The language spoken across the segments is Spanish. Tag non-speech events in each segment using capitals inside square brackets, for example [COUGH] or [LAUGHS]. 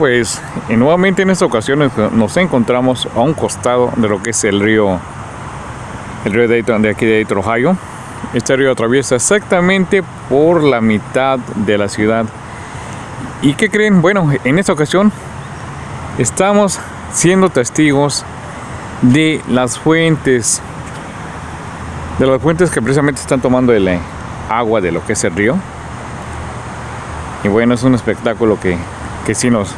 Pues nuevamente en esta ocasión nos encontramos a un costado de lo que es el río, el río Dayton de aquí de Dayton, Ohio. Este río atraviesa exactamente por la mitad de la ciudad. ¿Y qué creen? Bueno, en esta ocasión estamos siendo testigos de las fuentes, de las fuentes que precisamente están tomando el agua de lo que es el río. Y bueno, es un espectáculo que, que sí nos,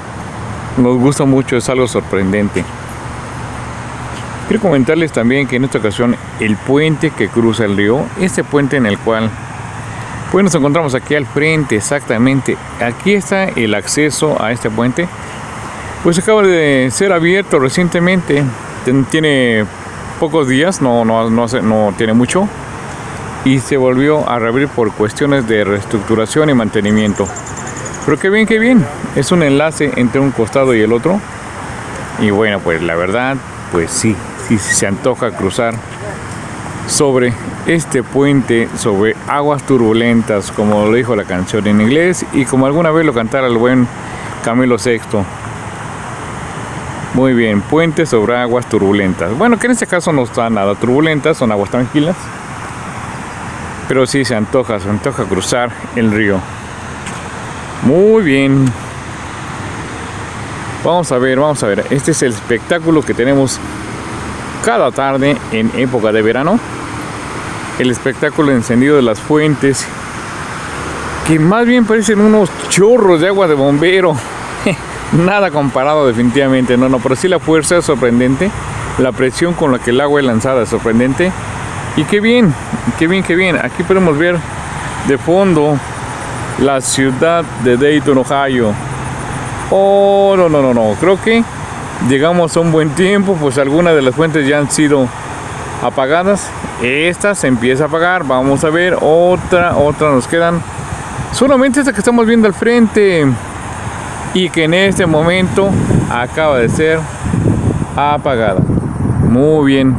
nos gusta mucho, es algo sorprendente. Quiero comentarles también que en esta ocasión el puente que cruza el río, este puente en el cual pues nos encontramos aquí al frente exactamente, aquí está el acceso a este puente, pues acaba de ser abierto recientemente, tiene pocos días, no, no, no, no tiene mucho, y se volvió a reabrir por cuestiones de reestructuración y mantenimiento. Pero qué bien, qué bien. Es un enlace entre un costado y el otro. Y bueno, pues la verdad, pues sí, sí, se antoja cruzar sobre este puente, sobre aguas turbulentas, como lo dijo la canción en inglés y como alguna vez lo cantara el buen Camilo VI. Muy bien, puente sobre aguas turbulentas. Bueno, que en este caso no están nada turbulentas, son aguas tranquilas. Pero sí se antoja, se antoja cruzar el río. Muy bien. Vamos a ver, vamos a ver. Este es el espectáculo que tenemos cada tarde en época de verano. El espectáculo encendido de las fuentes. Que más bien parecen unos chorros de agua de bombero. [LAUGHS] Nada comparado definitivamente. No, no, pero sí la fuerza es sorprendente. La presión con la que el agua es lanzada es sorprendente. Y qué bien, qué bien, qué bien. Aquí podemos ver de fondo la ciudad de Dayton, Ohio. Oh, no, no, no, no. Creo que llegamos a un buen tiempo, pues algunas de las fuentes ya han sido apagadas. Esta se empieza a apagar. Vamos a ver otra, otra nos quedan. Solamente esta que estamos viendo al frente y que en este momento acaba de ser apagada. Muy bien.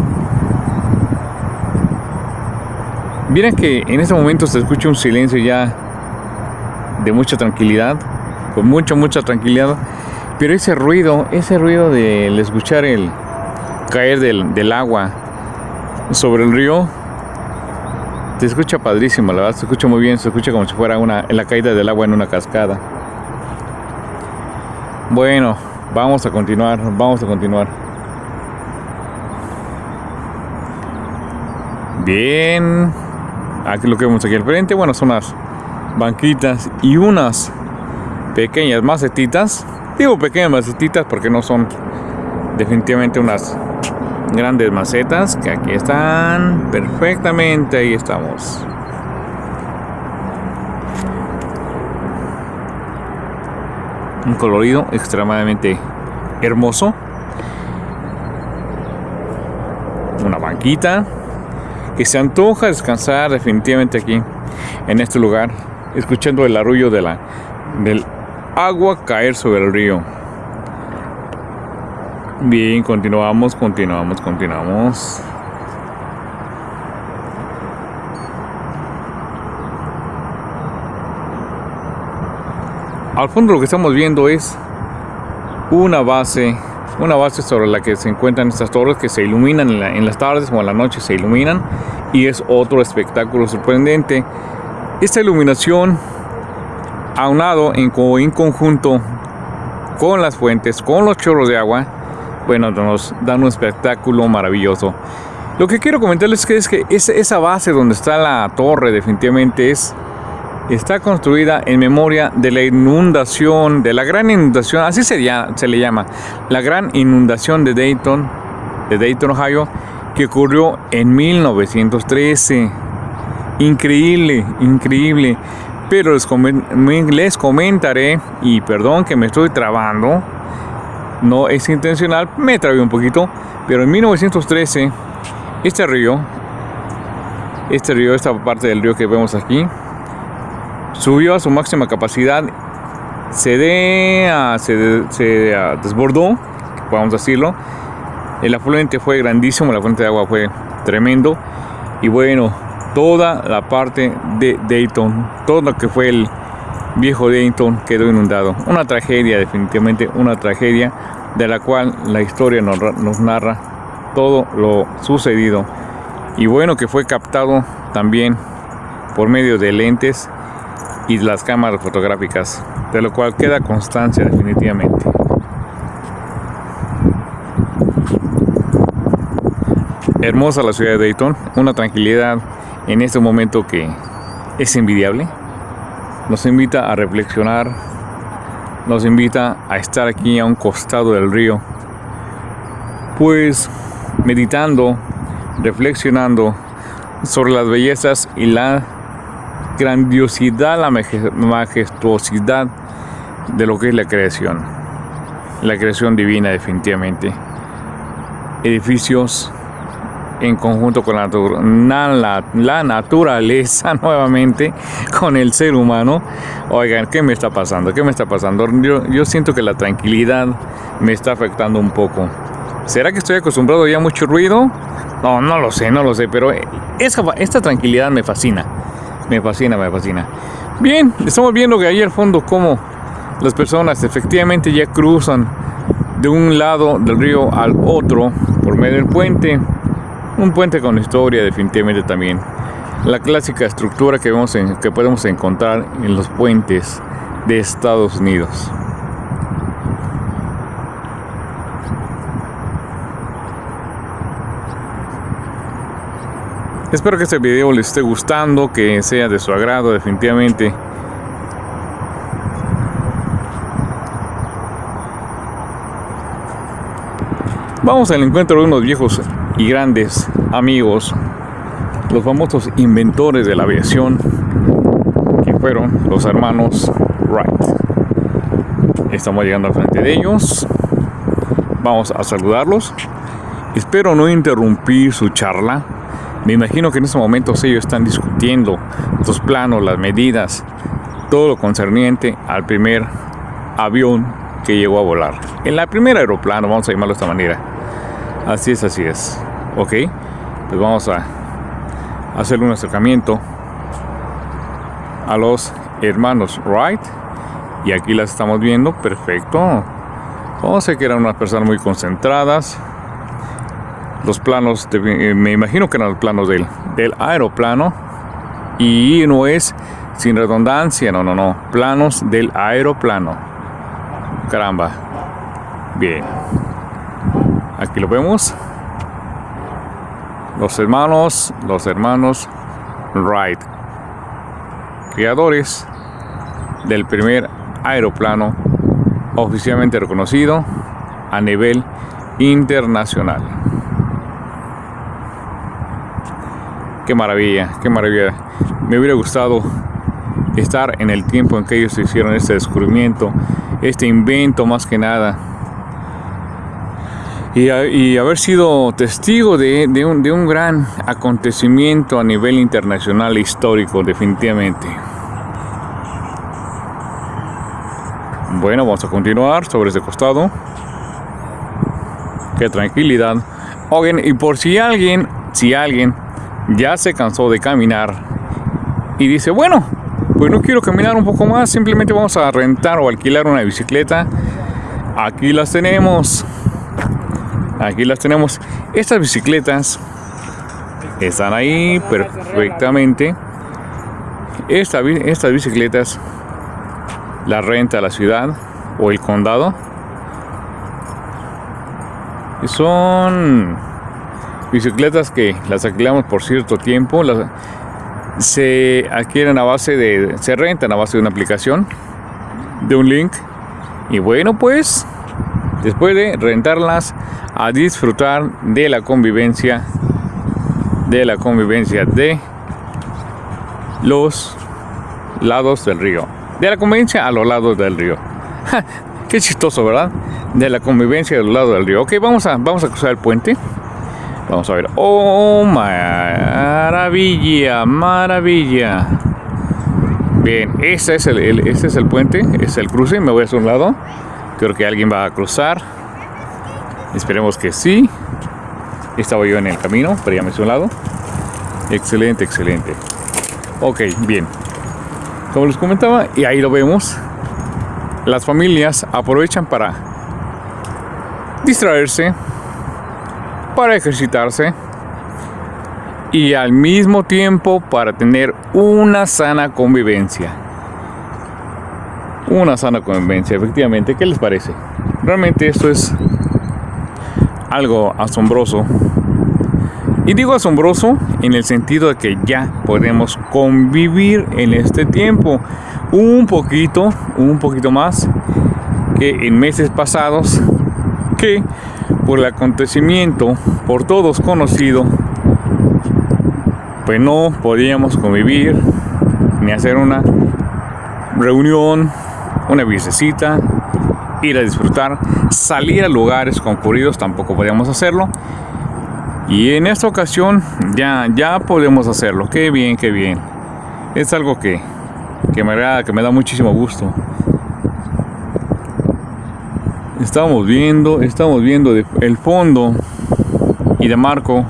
Miren que en este momento se escucha un silencio ya de mucha tranquilidad, con mucha, mucha tranquilidad. Pero ese ruido, ese ruido de escuchar el caer del, agua sobre el río, se escucha padrísimo, la verdad, se escucha muy bien, se escucha como si fuera una, la caída del agua en una cascada. Bueno, vamos a continuar, vamos a continuar. Bien, aquí lo que vemos aquí al frente, bueno, son banquitas y unas pequeñas macetitas. Digo pequeñas macetitas porque no son definitivamente unas grandes macetas que aquí están perfectamente. Ahí estamos. Un colorido extremadamente hermoso. Una banquita que se antoja descansar definitivamente aquí en este lugar escuchando el arrullo de la, del agua caer sobre el río. Bien, continuamos, continuamos, continuamos. Al fondo lo que estamos viendo es una base, una base sobre la que se encuentran estas torres que se iluminan en, en las tardes o en la noche se iluminan y es otro espectáculo sorprendente esta iluminación, aunado en, en conjunto con las fuentes, con los chorros de agua, bueno, nos dan un espectáculo maravilloso. Lo que quiero comentarles es que, es esa base donde está la torre definitivamente es está construida en memoria de la inundación, de la gran inundación, así se le llama, la gran inundación de Dayton, de Dayton, Ohio, que ocurrió en 1913. Increíble, increíble. Pero les, comentaré, y perdón que me estoy trabando, no es intencional, me trabé un poquito, pero en 1913, este río, este río, esta parte del río que vemos aquí, subió a su máxima capacidad, se, de, desbordó, podemos decirlo, el afluente fue grandísimo, la fuente de agua fue tremendo, y bueno, toda la parte de Dayton, todo lo que fue el, viejo Dayton quedó inundado. Una tragedia, definitivamente una tragedia de la cual la historia nos, nos narra todo lo sucedido. Y bueno que fue captado también por medio de lentes y las cámaras fotográficas, de lo cual queda constancia definitivamente. Hermosa la ciudad de Dayton, una tranquilidad en este momento que es envidiable. Nos invita a reflexionar, nos invita a estar aquí a un costado del río, pues meditando, reflexionando sobre las bellezas y la grandiosidad, la majestuosidad de lo que es la creación, la creación divina definitivamente. Edificios en conjunto con la, naturaleza [LAUGHS] nuevamente, con el ser humano. Oigan, ¿qué me está pasando? ¿Qué me está pasando? Yo, yo siento que la tranquilidad me está afectando un poco. ¿Será que estoy acostumbrado ya a mucho ruido? No, no lo sé, no lo sé, pero esta, esta tranquilidad me fascina. Me fascina, me fascina. Bien, estamos viendo que ahí al fondo como las personas efectivamente ya cruzan de un lado del río al otro por medio del puente. Un puente con historia definitivamente también. La clásica estructura que, vemos en, que podemos encontrar en los puentes de Estados Unidos. Espero que este video les esté gustando, que sea de su agrado definitivamente. Vamos al encuentro de unos viejos y grandes amigos, los famosos inventores de la aviación, que fueron los hermanos Wright. Estamos llegando al frente de ellos. Vamos a saludarlos. Espero no interrumpir su charla. Me imagino que en estos momentos ellos están discutiendo los planos, las medidas, todo lo concerniente al primer avión que llegó a volar. En la primera aeroplano, vamos a llamarlo de esta manera. Así es, así es. Ok, pues vamos a hacer un acercamiento a los hermanos Wright. Y aquí las estamos viendo, perfecto. Vamos a que eran unas personas muy concentradas. Los planos, eh, me imagino que eran los planos del aeroplano. Y no es sin redundancia, no, no, no. Planos del aeroplano. Caramba. Bien. Aquí lo vemos. Los hermanos, los hermanos Wright, creadores del primer aeroplano oficialmente reconocido a nivel internacional. Qué maravilla, qué maravilla. Me hubiera gustado estar en el tiempo en que ellos hicieron este descubrimiento, este invento más que nada y, haber sido testigo de, un, de, un, gran acontecimiento a nivel internacional histórico, definitivamente. Bueno, vamos a continuar sobre este costado. Qué tranquilidad. Oigan, y por si alguien, si alguien ya se cansó de caminar y dice, bueno, pues no quiero caminar un poco más, simplemente vamos a rentar o alquilar una bicicleta. Aquí las tenemos. Aquí las tenemos. Estas bicicletas están ahí perfectamente. estas bicicletas las renta la ciudad o el condado. Son bicicletas que las alquilamos por cierto tiempo. Las, se adquieren a base de. se rentan a base de una aplicación, de un link. Y bueno, pues después de rentarlas a disfrutar de la convivencia de la convivencia de los lados del río de la convivencia a los lados del río. Qué chistoso verdad de la convivencia de los lados del río. Ok vamos a vamos a cruzar el puente. Vamos a ver. Oh maravilla maravilla. Bien este es el, es el puente es el cruce. Me voy a un lado. Creo que alguien va a cruzar Esperemos que sí. Estaba yo en el camino, pero ya me un lado. Excelente, excelente. Ok, bien. como les comentaba, y ahí lo vemos, las familias aprovechan para distraerse, para ejercitarse y al mismo tiempo para tener una sana convivencia. Una sana convivencia, efectivamente. ¿Qué les parece? Realmente esto es algo asombroso. Y digo asombroso en el sentido de que ya podemos convivir en este tiempo un poquito, un poquito más que en meses pasados que por el acontecimiento por todos conocido pues no podíamos convivir ni hacer una reunión, una visita, ir a disfrutar, salir a lugares concurridos tampoco podíamos hacerlo. Y en esta ocasión ya, ya podemos hacerlo. Qué bien, qué bien. Es algo que, que me agrada, que me da muchísimo gusto. Estamos viendo, estamos viendo el fondo y de marco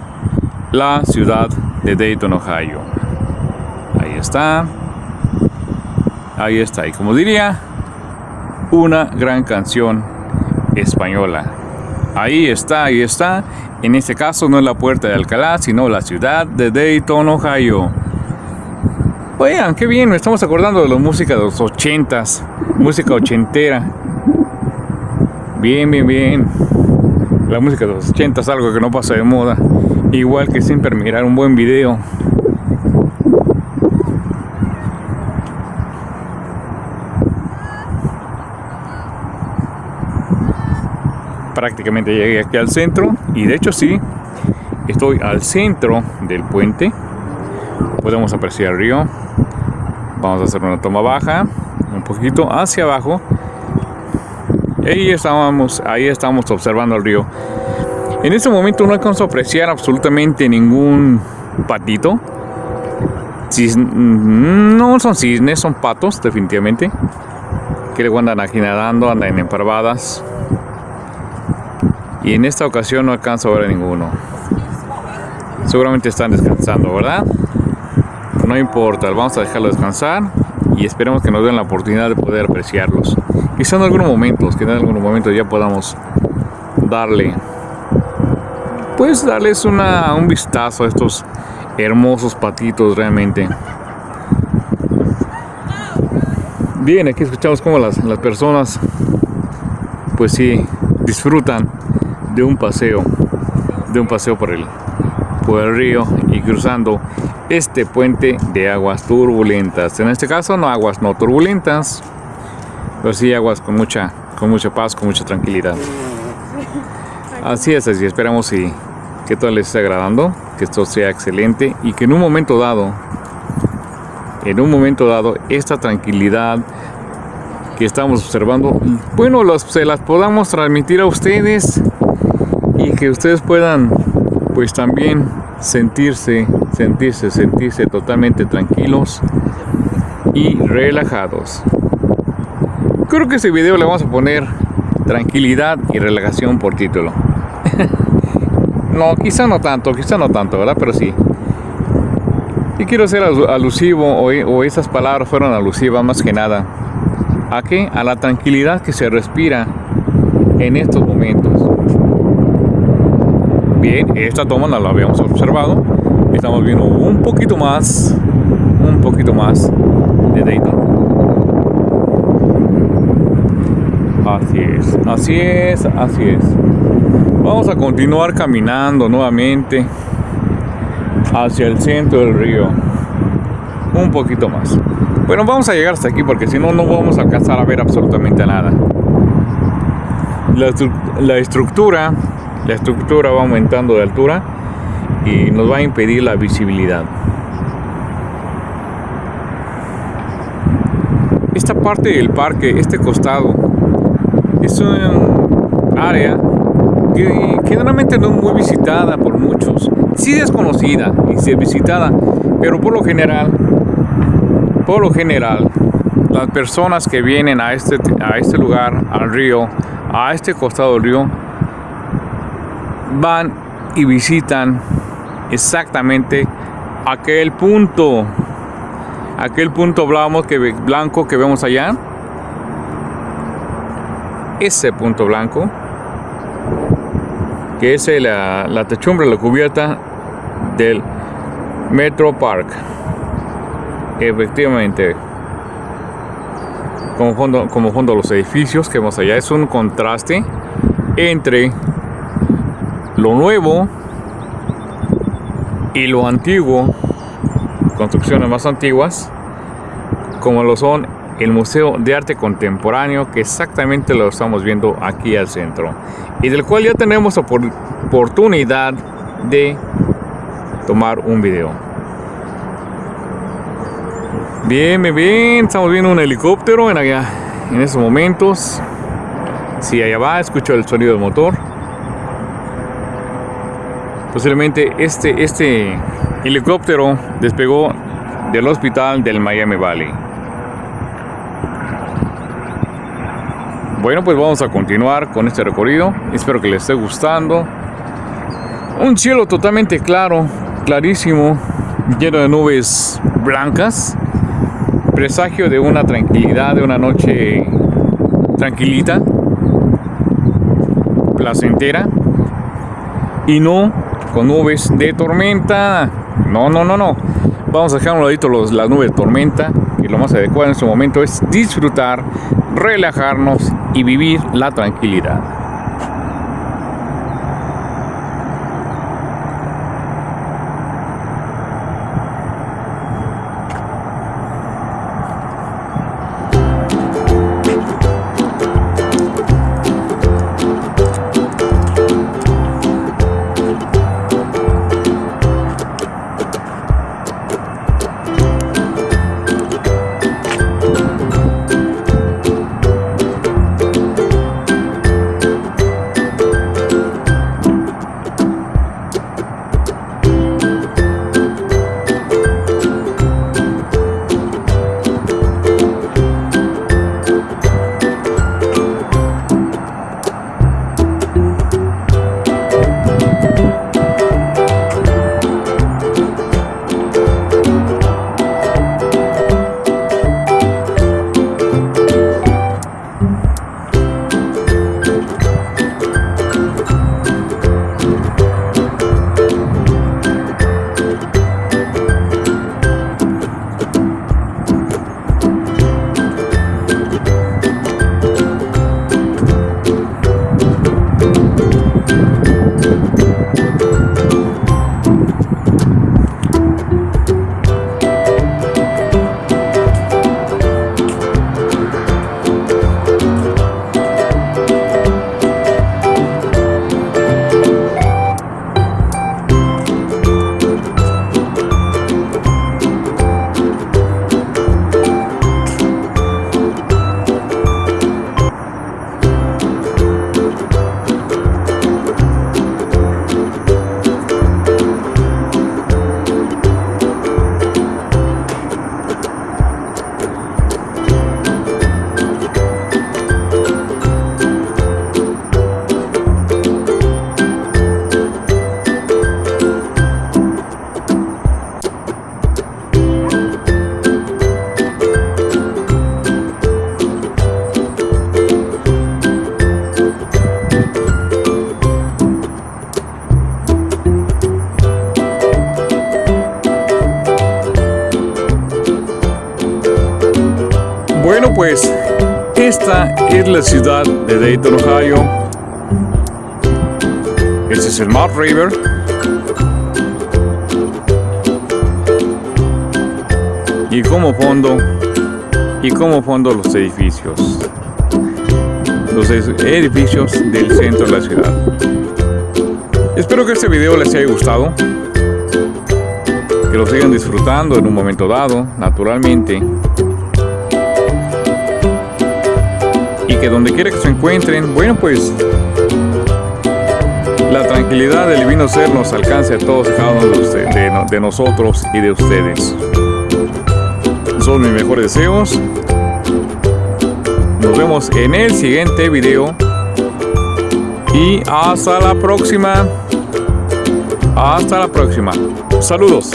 la ciudad de Dayton, Ohio. Ahí está. Ahí está. Y como diría, una gran canción española. Ahí está, ahí está. En este caso no es la puerta de Alcalá, sino la ciudad de Dayton, Ohio. Vean, qué bien, me estamos acordando de la música de los ochentas, música ochentera. Bien, bien, bien. La música de los ochentas, algo que no pasa de moda. Igual que siempre mirar un buen video. Prácticamente llegué aquí al centro y de hecho sí, estoy al centro del puente. Podemos apreciar el río. Vamos a hacer una toma baja, un poquito hacia abajo. Ahí estábamos, ahí estamos observando el río. En este momento no alcanzo a apreciar absolutamente ningún patito. no son cisnes, son patos, definitivamente. Que le andan aquí nadando, andan en emparvadas y en esta ocasión no alcanzo a ver a ninguno. Seguramente están descansando, ¿verdad? No importa, vamos a dejarlo descansar y esperemos que nos den la oportunidad de poder apreciarlos. Quizá en algunos momentos, que en algunos momentos ya podamos darle, pues darles una, un vistazo a estos hermosos patitos realmente. Bien, aquí escuchamos cómo las, las personas, pues sí, disfrutan de un paseo, de un paseo por el, río y cruzando este puente de aguas turbulentas. En este caso no aguas no turbulentas, pero sí aguas con mucha, con mucha paz, con mucha tranquilidad. Así es, así esperamos y que todo les esté agradando, que esto sea excelente y que en un momento dado, en un momento dado, esta tranquilidad que estamos observando, bueno, se las podamos transmitir a ustedes y que ustedes puedan pues también sentirse, sentirse, sentirse totalmente tranquilos y relajados. Creo que este video le vamos a poner tranquilidad y relajación por título. [LAUGHS] no, quizá no tanto, quizá no tanto, ¿verdad? Pero sí. Y quiero ser alusivo, o, o esas palabras fueron alusivas más que nada. ¿A qué? A la tranquilidad que se respira en estos momentos. Bien, esta toma la habíamos observado. Estamos viendo un poquito más, un poquito más de Dayton. Así es, así es, así es. Vamos a continuar caminando nuevamente hacia el centro del río. Un poquito más. Bueno, vamos a llegar hasta aquí porque si no, no vamos a alcanzar a ver absolutamente nada. La estructura la estructura va aumentando de altura y nos va a impedir la visibilidad. Esta parte del parque, este costado, es un área que generalmente no es muy visitada por muchos. Sí desconocida y sí visitada, pero por lo general, por lo general, las personas que vienen a este, a este lugar, al río, a este costado del río, van y visitan exactamente aquel punto, aquel punto blanco que, blanco que vemos allá. Ese punto blanco, que es la, la techumbre, la cubierta del Metro Park. Efectivamente, como fondo, como fondo los edificios que vemos allá, es un contraste entre lo nuevo y lo antiguo, construcciones más antiguas, como lo son el Museo de Arte Contemporáneo, que exactamente lo estamos viendo aquí al centro, y del cual ya tenemos oportunidad de tomar un video. Bien, bien, bien, estamos viendo un helicóptero en allá, en estos momentos. Si allá va, escucho el sonido del motor. Posiblemente este, este helicóptero despegó del hospital del Miami Valley. Bueno, pues vamos a continuar con este recorrido. Espero que les esté gustando. Un cielo totalmente claro, clarísimo, lleno de nubes blancas. Presagio de una tranquilidad, de una noche tranquilita, placentera. Y no con nubes de tormenta. No, no, no, no. Vamos a dejar un ladito los, las nubes de tormenta. Y lo más adecuado en este momento es disfrutar, relajarnos y vivir la tranquilidad. Es la ciudad de Dayton, Ohio. Este es el Mount River. Y como fondo, y como fondo los edificios. Los edificios del centro de la ciudad. Espero que este video les haya gustado. Que lo sigan disfrutando en un momento dado, naturalmente. Que donde quiera que se encuentren, bueno pues la tranquilidad del divino ser nos alcance a todos y cada uno de, de nosotros y de ustedes. Son mis mejores deseos. Nos vemos en el siguiente video. Y hasta la próxima. Hasta la próxima. Saludos.